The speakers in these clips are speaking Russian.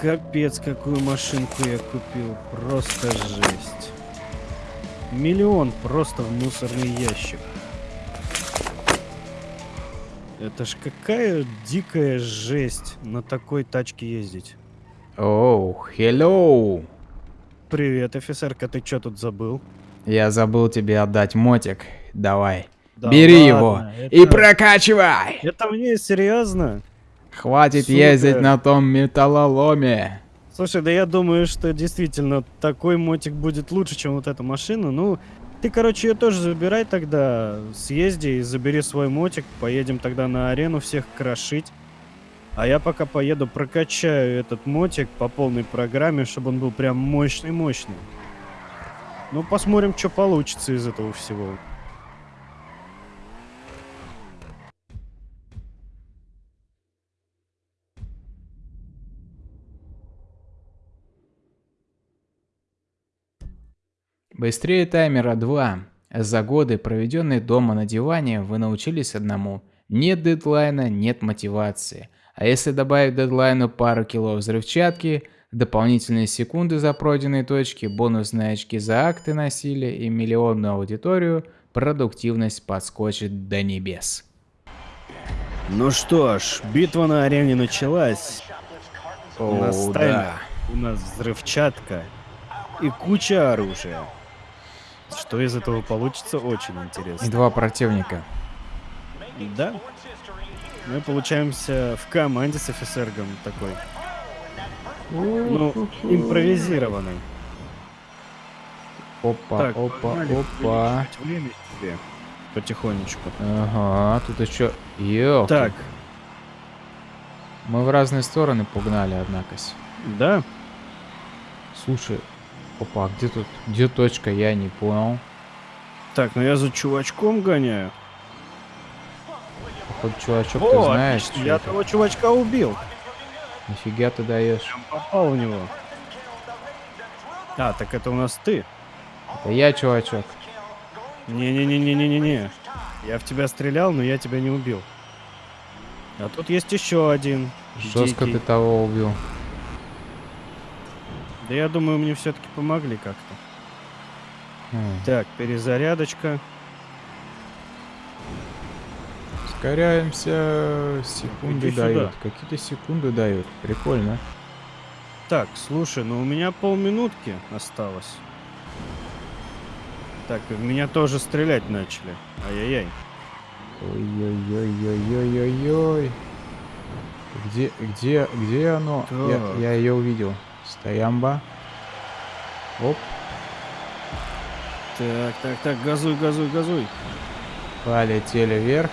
Капец, какую машинку я купил. Просто жесть. Миллион просто в мусорный ящик. Это ж какая дикая жесть на такой тачке ездить. Оу, hello. Привет, офицерка, ты что тут забыл? Я забыл тебе отдать мотик. Давай. Да Бери ладно, его это- и прокачивай. Это мне серьезно? Хватит Сука. ездить на том металлоломе. Слушай, да я думаю, что действительно такой мотик будет лучше, чем вот эта машина. Ну, ты, короче, ее тоже забирай тогда. Съезди и забери свой мотик. Поедем тогда на арену всех крошить. А я пока поеду прокачаю этот мотик по полной программе, чтобы он был прям мощный-мощный. Ну, посмотрим, что получится из этого всего. Быстрее таймера 2. За годы, проведенные дома на диване, вы научились одному. Нет дедлайна, нет мотивации. А если добавить дедлайну пару кило взрывчатки, дополнительные секунды за пройденные точки, бонусные очки за акты насилия и миллионную аудиторию, продуктивность подскочит до небес. Ну что ж, битва на арене началась. У нас таймер, у нас взрывчатка и куча оружия. Что из этого получится, очень И интересно. два противника. Да? Мы получаемся в команде с офицергом такой. Ну, импровизированный. Опа, Так, опа, опа. время себе Потихонечку. Ага, тут еще... Ёлки. Так, Мы в разные стороны погнали, однако. да? Слушай, опа, а где тут, где точка, я не понял. Так, ну я за чувачком гоняю. Походу, чувачок, ты О, знаешь, отлично, что я это? того чувачка убил. Нифига ты даешь. Попал в него. А, так это у нас ты. Это я, чувачок. Не-не-не-не-не-не-не. Я в тебя стрелял, но я тебя не убил. А тут есть еще один. Жестко дикий. ты того убил. Да я думаю, мне все-таки помогли как-то. Хм. Так, перезарядочка. Ускоряемся. Секунды Иди дают. Какие-то секунды дают. Прикольно. Так, слушай, ну у меня полминутки осталось. Так, в меня тоже стрелять начали. Ай-яй-яй. Ой-ой-ой-ой-ой-ой. Где, где, где оно? Так. Я, я ее увидел. Стоямба. Оп. Так, так, так, газуй, газуй, газуй. Полетели вверх.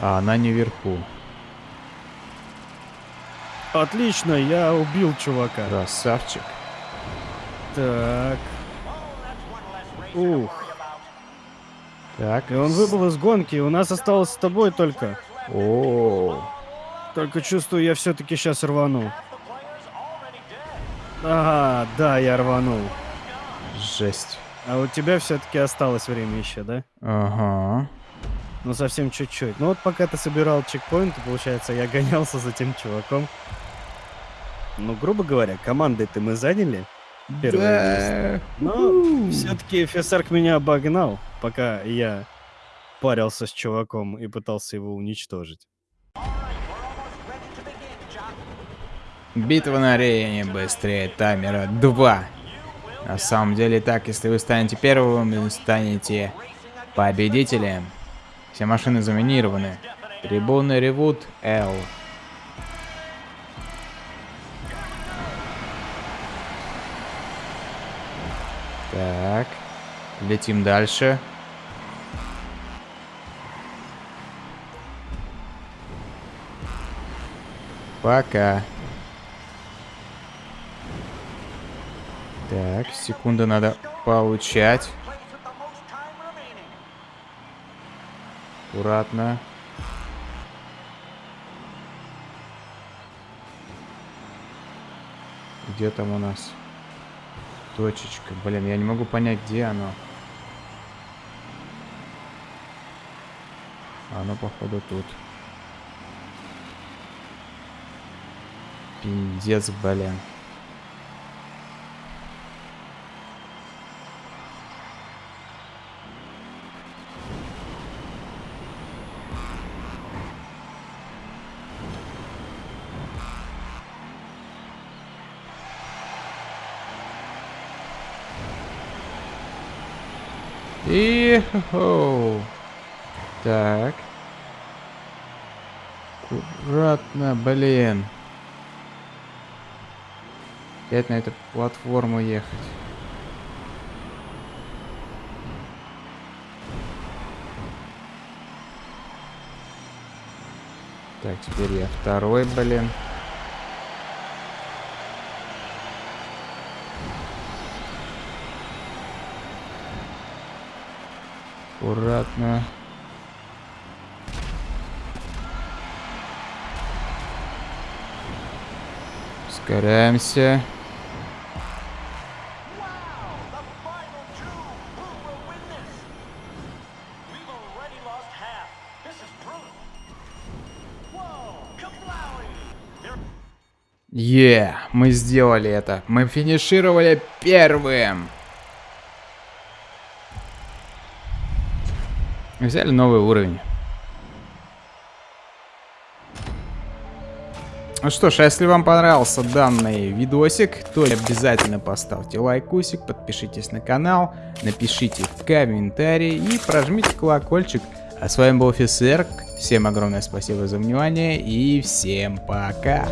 А она не вверху. Отлично, я убил чувака. Красавчик. Так. Ух. Так. И он выбыл из гонки, у нас осталось с тобой только. О, Только чувствую, я все-таки сейчас рванул. Ага, да, я рванул. жесть. А у тебя все-таки осталось время еще, да? Ага. Ну, совсем чуть-чуть. Ну вот пока ты собирал чекпоинты, получается, я гонялся за тем чуваком. Ну, грубо говоря, командой-то мы заняли первое место. Но все-таки офицер меня обогнал, пока я парился с чуваком и пытался его уничтожить. Битва на арене быстрее таймера 2. На самом деле так, если вы станете первым, вы станете победителем. Все машины заминированы. Трибуны ревут L. Так. Летим дальше. Пока. Так, секунду надо получать. Аккуратно. Где там у нас точечка? Блин, я не могу понять, где оно. Оно, походу, тут. Пиздец, блин. И... Оу. Так. Аккуратно, блин. Опять на эту платформу ехать. Так, теперь я второй, блин. Kablowey! There Е, мы сделали это. Мы финишировали первым. Взяли новый уровень. Ну что ж, а если вам понравился данный видосик, то обязательно поставьте лайкусик, подпишитесь на канал, напишите в комментарии и прожмите колокольчик. А с вами был офицер. Всем огромное спасибо за внимание и всем пока.